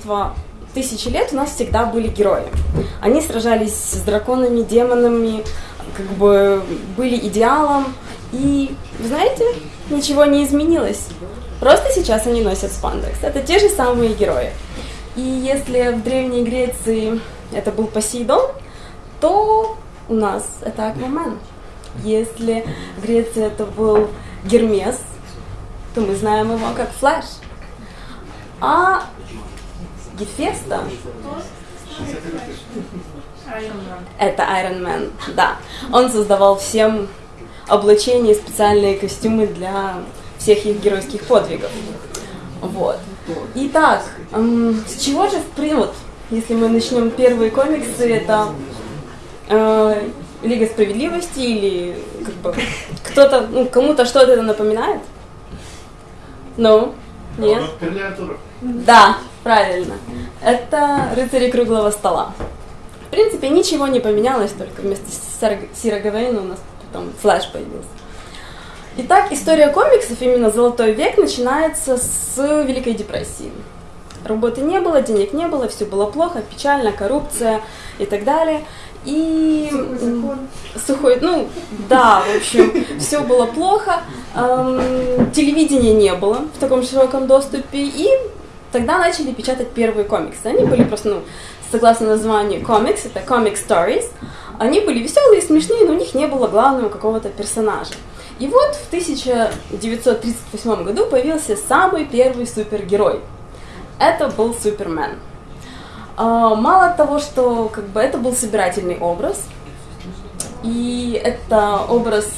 множество тысячи лет у нас всегда были герои. Они сражались с драконами, демонами, как бы были идеалом. И, знаете, ничего не изменилось. Просто сейчас они носят спандекс. Это те же самые герои. И если в Древней Греции это был Посейдон, то у нас это Аквамен. Если в Греции это был Гермес, то мы знаем его как Флэш. А Гефеста это Iron Man, да. Он создавал всем облачение и специальные костюмы для всех их геройских подвигов. Вот. Итак, с чего же, в вот, если мы начнем первые комиксы, это э, Лига справедливости или как бы кто-то, ну, кому-то что-то это напоминает? Ну, нет? Да, правильно. Это рыцари круглого стола. В принципе, ничего не поменялось, только вместо Сира Гавейна у нас потом флэш появился. Итак, история комиксов, именно «Золотой век», начинается с Великой депрессии. Работы не было, денег не было, все было плохо, печально, коррупция и так далее. И сухой, сухой ну да, в общем, все было плохо, эм, телевидения не было в таком широком доступе, и тогда начали печатать первые комиксы. Они были просто, ну, согласно названию комикс, это comic stories, они были веселые, смешные, но у них не было главного какого-то персонажа. И вот в 1938 году появился самый первый супергерой. Это был Супермен. А, мало того, что как бы это был собирательный образ, и это образ,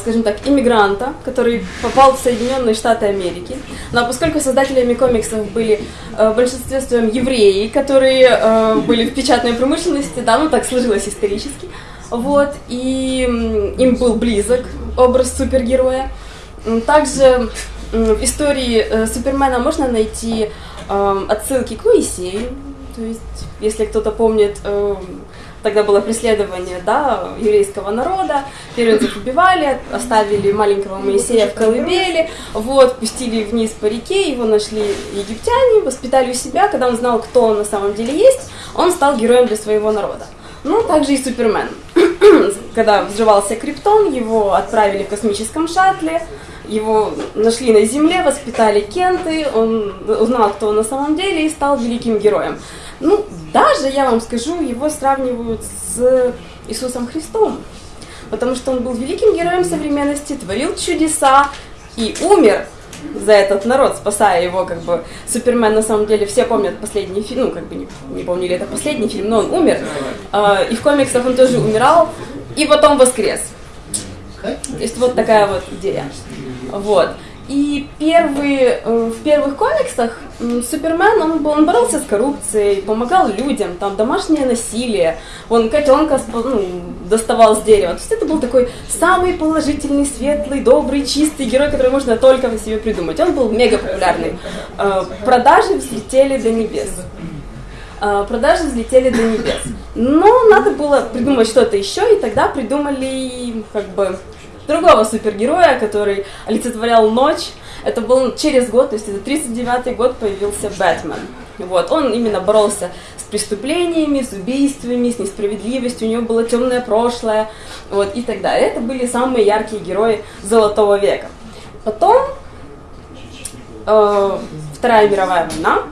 скажем так, иммигранта, который попал в Соединенные Штаты Америки. Но поскольку создателями комиксов были а, в большинстве своем евреи, которые были в печатной промышленности, да, ну так сложилось исторически, вот, и им был близок образ супергероя. Также в истории э, Супермена можно найти отсылки к Моисею, то есть, если кто-то помнит, э, тогда было преследование да, еврейского народа, первенцев убивали, оставили маленького Моисея в колыбели, вот, пустили вниз по реке, его нашли египтяне, воспитали у себя, когда он знал, кто он на самом деле есть, он стал героем для своего народа. Ну, также и Супермен. когда взрывался Криптон, его отправили в космическом шаттле, его нашли на Земле, воспитали Кенты, он узнал, кто он на самом деле, и стал великим героем. Ну, даже, я вам скажу, его сравнивают с Иисусом Христом, потому что он был великим героем современности, творил чудеса и умер за этот народ, спасая его, как бы, Супермен, на самом деле, все помнят последний фильм, ну, как бы, не, не помнили, это последний фильм, но он умер, э, и в комиксах он тоже умирал, и потом воскрес. То есть вот такая вот идея. Вот. И первые, э, в первых комиксах Супермен, он, он боролся с коррупцией, помогал людям, там домашнее насилие, он котенка ну, доставал с дерева. То есть это был такой самый положительный, светлый, добрый, чистый герой, который можно только в себе придумать. Он был мега популярный. Э, продажи взлетели до небес. Э, продажи взлетели до небес. Но надо было придумать что-то еще, и тогда придумали как бы другого супергероя, который олицетворял ночь. Это был через год, то есть это 39-й год появился Бэтмен. Вот, он именно боролся с преступлениями, с убийствами, с несправедливостью, у него было темное прошлое, вот, и так далее. Это были самые яркие герои Золотого века. Потом э, Вторая мировая война,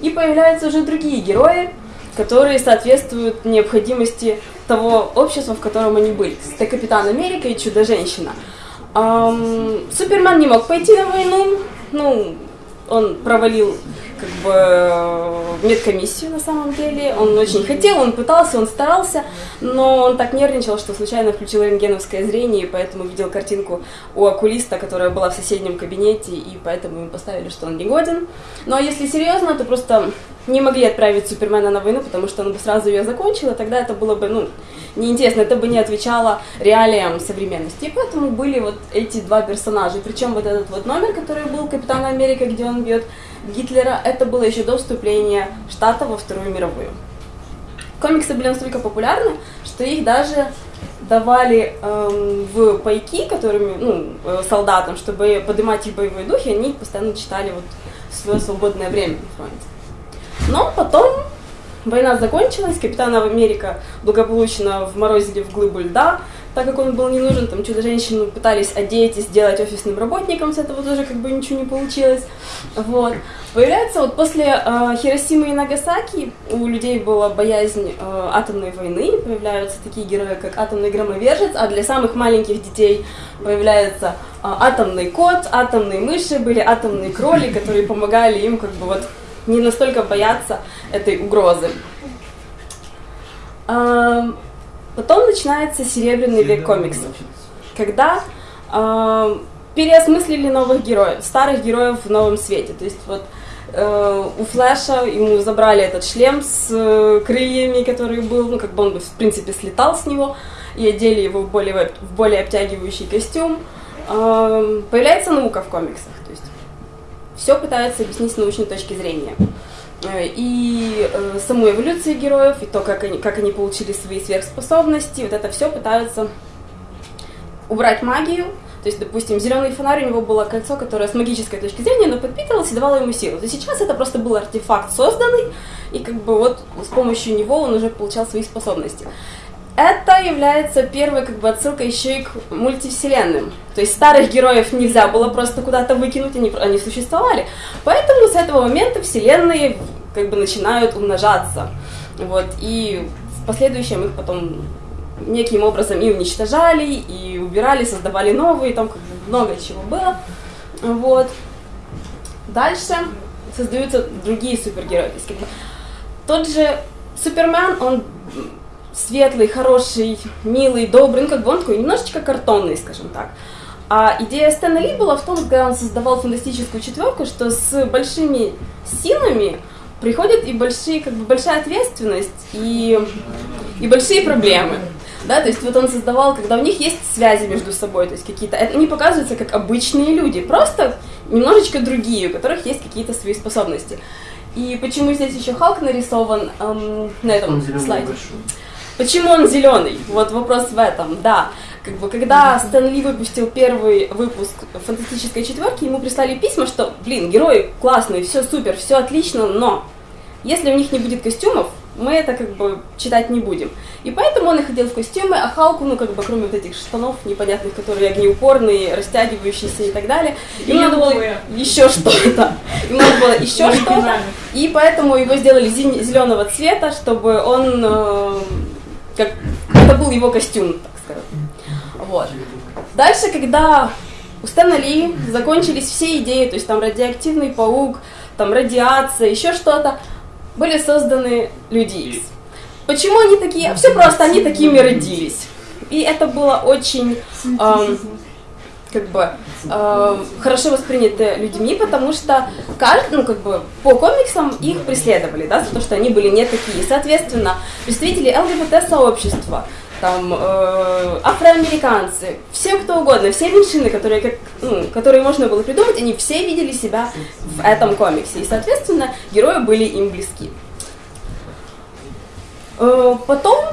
и появляются уже другие герои, которые соответствуют необходимости того общества, в котором они были. Это Капитан Америка и Чудо-женщина. Эм, Супермен не мог пойти на войну, ну, он провалил как бы медкомиссию на самом деле. Он очень хотел, он пытался, он старался, но он так нервничал, что случайно включил рентгеновское зрение, и поэтому видел картинку у окулиста, которая была в соседнем кабинете, и поэтому ему поставили, что он не годен. Но если серьезно, то просто не могли отправить Супермена на войну, потому что он бы сразу ее закончил, и тогда это было бы, ну, неинтересно, это бы не отвечало реалиям современности. И поэтому были вот эти два персонажа. Причем вот этот вот номер, который был Капитан Америка, где он бьет Гитлера, это было еще до вступления Штата во Вторую мировую. Комиксы были настолько популярны, что их даже давали эм, в пайки, которыми, ну, э, солдатам, чтобы поднимать их боевой дух, и они их постоянно читали вот в свое свободное время на фронте. Но потом война закончилась, Капитан Америка благополучно вморозили в глыбу льда, так как он был не нужен, там чудо-женщину пытались одеть и сделать офисным работником, с этого тоже как бы ничего не получилось. Вот. Появляется вот после э, Хиросимы и Нагасаки у людей была боязнь э, атомной войны, появляются такие герои, как атомный громовержец, а для самых маленьких детей появляется э, атомный кот, атомные мыши, были атомные кроли, которые помогали им как бы вот не настолько бояться этой угрозы. Потом начинается серебряный век комиксов, когда э, переосмыслили новых героев, старых героев в новом свете. То есть вот э, у Флэша ему забрали этот шлем с э, крыльями, который был, ну как бы он в принципе слетал с него, и одели его в более, в более обтягивающий костюм. Э, появляется наука в комиксах, то есть все пытаются объяснить с научной точки зрения. Э, и э, саму эволюцию героев, и то, как они, как они получили свои сверхспособности, вот это все пытаются убрать магию. То есть, допустим, зеленый фонарь у него было кольцо, которое с магической точки зрения, но подпитывалось и давало ему силу. То сейчас это просто был артефакт созданный, и как бы вот с помощью него он уже получал свои способности. Это является первой как бы отсылкой еще и к мультивселенным. То есть старых героев нельзя было просто куда-то выкинуть, они, они существовали. Поэтому с этого момента вселенные как бы начинают умножаться. Вот, и в последующем их потом неким образом и уничтожали, и убирали, создавали новые, там как бы много чего было. Вот. Дальше создаются другие супергерои. Тот же Супермен, он светлый, хороший, милый, добрый, ну как бы он такой немножечко картонный, скажем так. А идея Стэна Ли была в том, когда он создавал фантастическую четверку, что с большими силами приходит и большие, как бы большая ответственность и, и большие проблемы. Да, то есть вот он создавал, когда у них есть связи между собой, то есть какие-то, они показываются как обычные люди, просто немножечко другие, у которых есть какие-то свои способности. И почему здесь еще Халк нарисован эм, на этом слайде? Большой. Почему он зеленый? Вот вопрос в этом, да. Как бы, когда Стэн Ли выпустил первый выпуск фантастической четверки, ему прислали письма, что, блин, герои классные, все супер, все отлично, но если у них не будет костюмов, мы это как бы читать не будем. И поэтому он и ходил в костюмы, а Халку, ну как бы кроме вот этих штанов непонятных, которые огнеупорные, растягивающиеся и так далее, ему надо было еще что-то. Ему надо было еще что-то. И поэтому его сделали зеленого цвета, чтобы он э, как это был его костюм, так сказать. Вот. Дальше, когда у Стэна Ли закончились все идеи, то есть там радиоактивный паук, там радиация, еще что-то, были созданы люди X. Почему они такие? Все просто, они такими родились. И это было очень эм, как бы э, хорошо восприняты людьми, потому что каждый, ну как бы по комиксам их преследовали, да, за то, что они были не такие. Соответственно, представители ЛГБТ-сообщества, там э, афроамериканцы, все кто угодно, все меньшины, которые, как, ну, которые можно было придумать, они все видели себя в этом комиксе. И, соответственно, герои были им близки. Э, потом,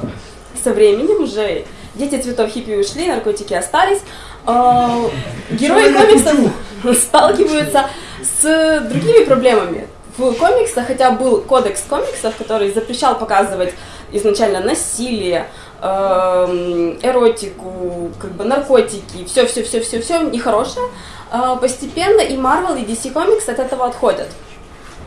со временем уже дети цветов хиппи ушли, наркотики остались, э, герои комиксов сталкиваются с другими проблемами. В комиксах, хотя был кодекс комиксов, который запрещал показывать изначально насилие, эротику, как бы наркотики, все, все, все, все, все нехорошее, э, постепенно и Marvel, и DC Comics от этого отходят.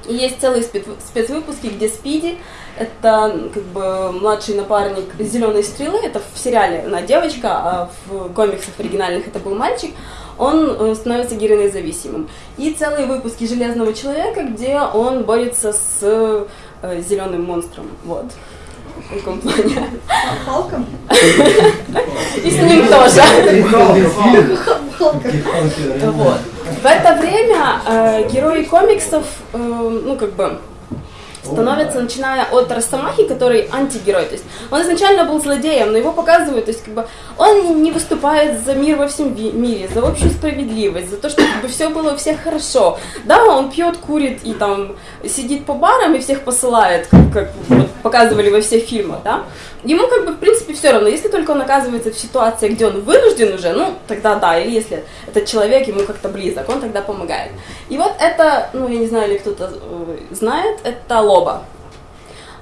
И есть целые спецвыпуски, где Спиди, это как бы младший напарник Зеленой стрелы, это в сериале она девочка, а в комиксах оригинальных это был мальчик, он э, становится героинозависимым. И целые выпуски Железного человека, где он борется с э, зеленым монстром. Вот. В каком плане? Халком? И с ним тоже. Вот. В это время э, герои комиксов, э, ну как бы, становится, начиная от Росомахи, который антигерой. То есть он изначально был злодеем, но его показывают, то есть как бы он не выступает за мир во всем мире, за общую справедливость, за то, чтобы все было у всех хорошо. Да, он пьет, курит и там сидит по барам и всех посылает, как, как вот, показывали во всех фильмах, да. Ему как бы в принципе все равно, если только он оказывается в ситуации, где он вынужден уже, ну тогда да, или если этот человек ему как-то близок, он тогда помогает. И вот это, ну я не знаю, или кто-то э, знает, это Ло Лоба.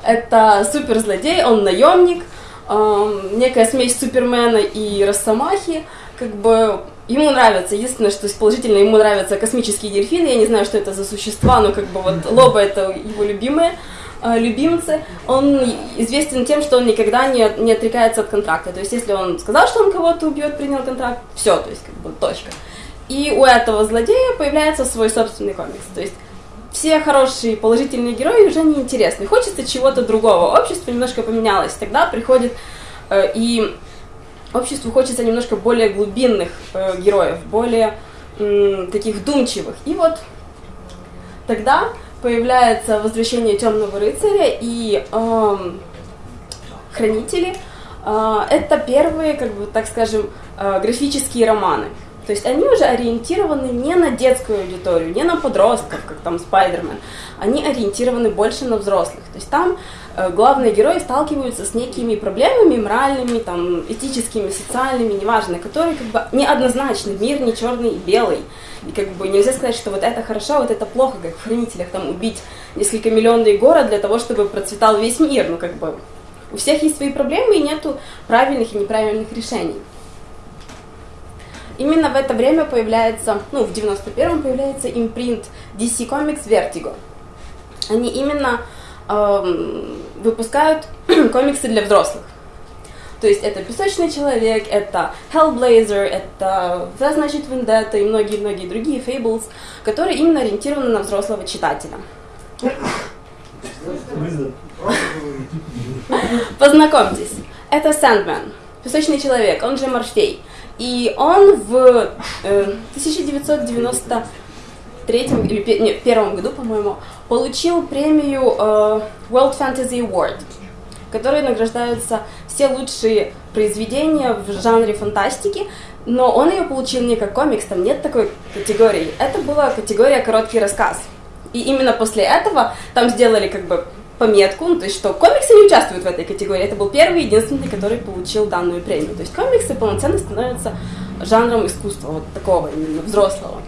Это суперзлодей, он наемник, э, некая смесь Супермена и Росомахи, как бы ему нравится, единственное, что положительно, ему нравятся космические дельфины, я не знаю, что это за существа, но как бы вот Лоба это его любимые э, любимцы, он известен тем, что он никогда не, не отрекается от контракта. То есть, если он сказал, что он кого-то убьет, принял контракт, все, то есть, как бы, точка. И у этого злодея появляется свой собственный комикс. То есть, все хорошие положительные герои уже не интересны. Хочется чего-то другого. Общество немножко поменялось. Тогда приходит э, и обществу хочется немножко более глубинных э, героев, более э, таких вдумчивых. И вот тогда появляется возвращение темного рыцаря и э, хранители. Э, это первые, как бы так скажем, э, графические романы. То есть они уже ориентированы не на детскую аудиторию, не на подростков, как там Спайдермен. Они ориентированы больше на взрослых. То есть там э, главные герои сталкиваются с некими проблемами моральными, там, этическими, социальными, неважно, которые как бы неоднозначны. Мир не черный и белый. И как бы нельзя сказать, что вот это хорошо, вот это плохо, как в «Хранителях», там убить несколько миллионный город для того, чтобы процветал весь мир. Ну как бы у всех есть свои проблемы и нету правильных и неправильных решений. Именно в это время появляется, ну, в 91-м появляется импринт DC Comics Vertigo. Они именно эм, выпускают комиксы для взрослых. То есть это «Песочный человек», это «Hellblazer», это «Да, значит, Vendetta» и многие-многие другие «Fables», которые именно ориентированы на взрослого читателя. Познакомьтесь, это Sandman, «Песочный человек», он же Морфей – и он в э, 1993 или нет, первом году, по-моему, получил премию э, World Fantasy Award, которой награждаются все лучшие произведения в жанре фантастики, но он ее получил не как комикс, там нет такой категории. Это была категория короткий рассказ. И именно после этого там сделали как бы пометку, ну, то есть что комиксы не участвуют в этой категории. Это был первый единственный, который получил данную премию. То есть комиксы полноценно становятся жанром искусства, вот такого именно взрослого.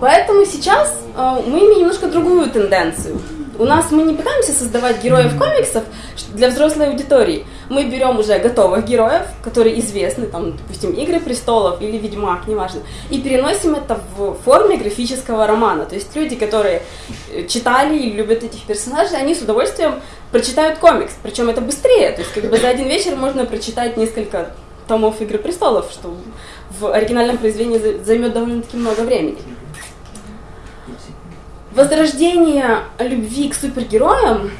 Поэтому сейчас э, мы имеем немножко другую тенденцию. У нас мы не пытаемся создавать героев комиксов для взрослой аудитории. Мы берем уже готовых героев, которые известны, там, допустим, «Игры престолов» или «Ведьмак», неважно, и переносим это в форме графического романа. То есть люди, которые э, читали и любят этих персонажей, они с удовольствием прочитают комикс. Причем это быстрее. То есть как бы за один вечер можно прочитать несколько томов «Игры престолов», что в оригинальном произведении займет довольно-таки много времени. Возрождение любви к супергероям,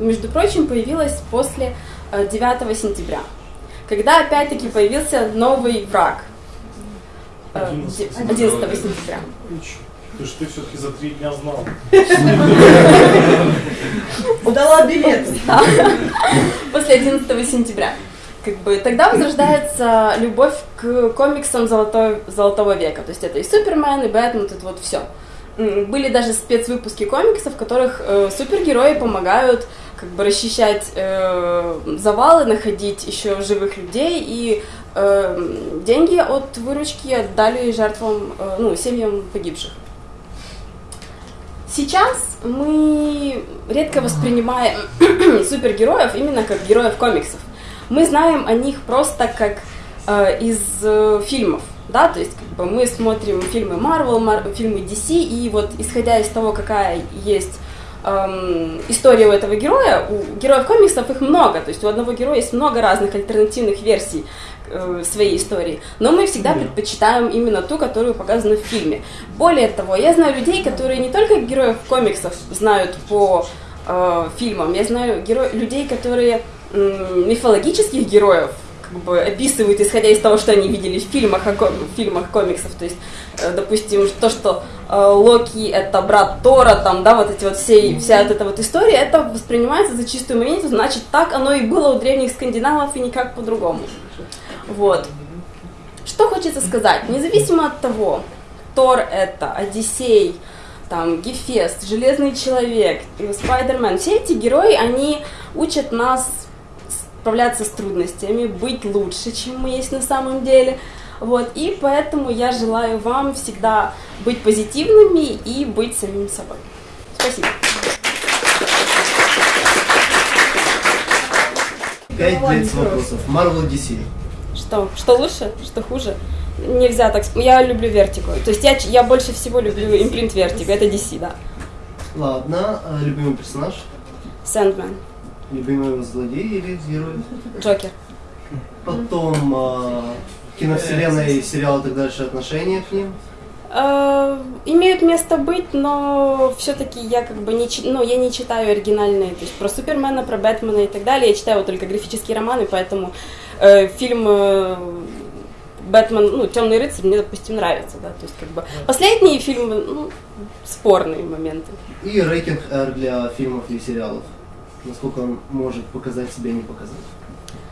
между прочим, появилось после 9 э, сентября, когда опять-таки появился новый враг. 11, э, 11 сентября. Ты что ты все-таки за три дня знал. Удала билет. После 11 сентября. Как бы тогда возрождается любовь к комиксам золотой, золотого века. То есть это и Супермен, и Бэтмен, это вот все были даже спецвыпуски комиксов, в которых э, супергерои помогают как бы расчищать э, завалы, находить еще живых людей и э, деньги от выручки отдали жертвам, э, ну, семьям погибших. Сейчас мы редко воспринимаем супергероев именно как героев комиксов. Мы знаем о них просто как э, из э, фильмов да, то есть как бы мы смотрим фильмы Marvel, Mar- фильмы DC, и вот исходя из того, какая есть эм, история у этого героя, у героев комиксов их много, то есть у одного героя есть много разных альтернативных версий э, своей истории, но мы всегда yeah. предпочитаем именно ту, которую показана в фильме. Более того, я знаю людей, которые не только героев комиксов знают по э, фильмам, я знаю геро- людей, которые э, мифологических героев как бы описывают, исходя из того, что они видели в фильмах, в фильмах комиксов. То есть, э, допустим, то, что э, Локи это брат Тора, там, да, вот эти вот все, вся вот эта вот история, это воспринимается за чистую монету, значит, так оно и было у древних скандинавов и никак по-другому. Вот. Что хочется сказать? Независимо от того, Тор это, Одиссей, там, Гефест, Железный Человек, Спайдермен, все эти герои, они учат нас справляться с трудностями, быть лучше, чем мы есть на самом деле. Вот, и поэтому я желаю вам всегда быть позитивными и быть самим собой. Спасибо. Пять лет вопросов. Marvel DC. Что? Что лучше? Что хуже? Нельзя так... Я люблю вертику. То есть я, я больше всего люблю импринт вертика. Это DC, да. Ладно. А любимый персонаж? Сэндмен. Любимый злодей или герой? Джокер. Потом а, киновселенная, сериалы и так дальше, отношения к ним. Э, имеют место быть, но все-таки я как бы не, ну, я не читаю оригинальные, то есть про Супермена, про Бэтмена и так далее. Я читаю вот только графические романы, поэтому э, фильм э, Бэтмен, ну, Темный рыцарь мне, допустим, нравится, да. То есть как бы последние фильмы, ну, спорные моменты. И рейтинг R для фильмов и сериалов. Насколько он может показать себя, не показать.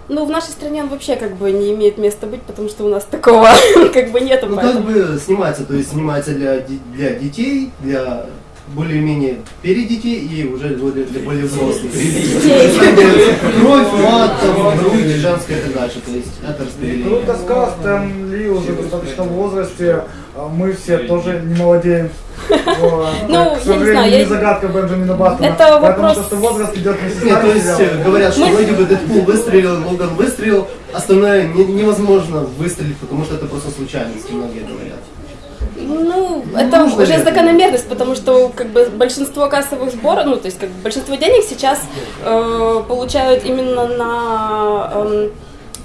Ну, в нашей стране он вообще как бы не имеет места быть, потому что у нас такого как бы нету. Ну, поэтому- как бы снимается, то есть снимается для, для детей, для более-менее перед детей и уже более, для более взрослых. Кровь, мат, там, грудь, женская и так дальше. То есть это распределение. Круто сказал, Стэн Ли уже в достаточном возрасте, мы все тоже не молодеем. Ну, К я не сожалению, знаю, не я- загадка Бенджамина Баттона. Это вопрос- то, что возраст идет вместе с то есть говорят, что вроде бы Дэдпул выстрелил, Логан выстрелил, остальное не- невозможно выстрелить, потому что это просто случайность, многие говорят. Ну, это нужно уже ли это? закономерность, потому что как бы большинство кассовых сборов, ну, то есть как бы большинство денег сейчас э, получают именно на эм,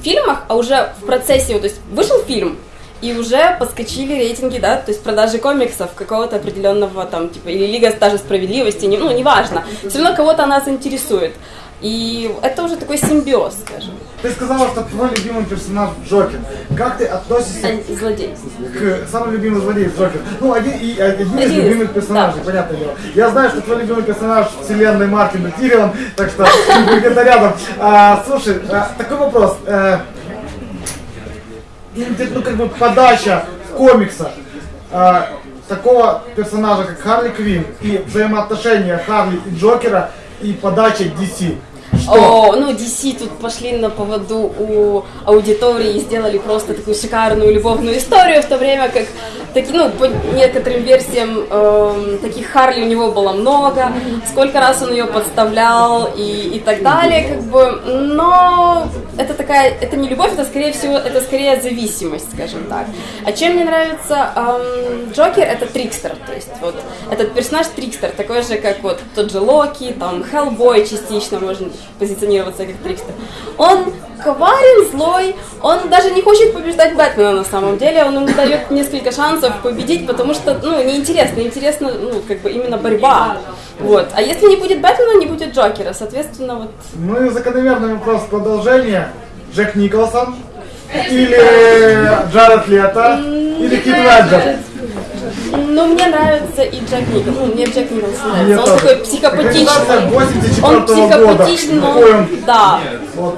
фильмах, а уже в процессе, то есть вышел фильм, и уже подскочили рейтинги, да, то есть продажи комиксов какого-то определенного там, типа, или Лига даже справедливости, не, ну, неважно. Все равно кого-то она заинтересует. И это уже такой симбиоз, скажем. Ты сказала, что твой любимый персонаж Джокер. Как ты относишься А, Злодей. к самому любимому злодею Джокер? Ну, один, и, один из Один из, любимых персонажей, да. понятное дело. Я знаю, что твой любимый персонаж вселенной Мартина Тирион, так что где-то рядом. А, слушай, а, такой вопрос. Э, ну, как бы подача комикса а, такого персонажа, как Харли Квинн, и взаимоотношения Харли и Джокера, и подача DC. Что? О, ну, DC тут пошли на поводу у аудитории и сделали просто такую шикарную любовную историю, в то время как, таки, ну, по некоторым версиям, эм, таких Харли у него было много, сколько раз он ее подставлял и, и так далее, как бы, но это такая, это не любовь, это скорее всего, это скорее зависимость, скажем так. А чем мне нравится эм, Джокер, это трикстер, то есть вот этот персонаж трикстер, такой же, как вот тот же Локи, там Хеллбой частично можно позиционироваться как трикстер. Он коварен, злой, он даже не хочет побеждать Бэтмена на самом деле, он ему дает несколько шансов победить, потому что, ну, неинтересно, интересно, ну, как бы именно борьба. Вот. А если не будет Бэтмена, не будет Джокера, соответственно, вот Ну и закономерный вопрос продолжения. Джек Николсон или Джаред Лето или Кит Леджер? Ну, мне нравится и Джек Николсон. Ну, мне Джек Николсон Мне нравится. Он тоже. такой психопатичный. Экранизация 84 Он года. психопатичный, но... Он? Да. Вот.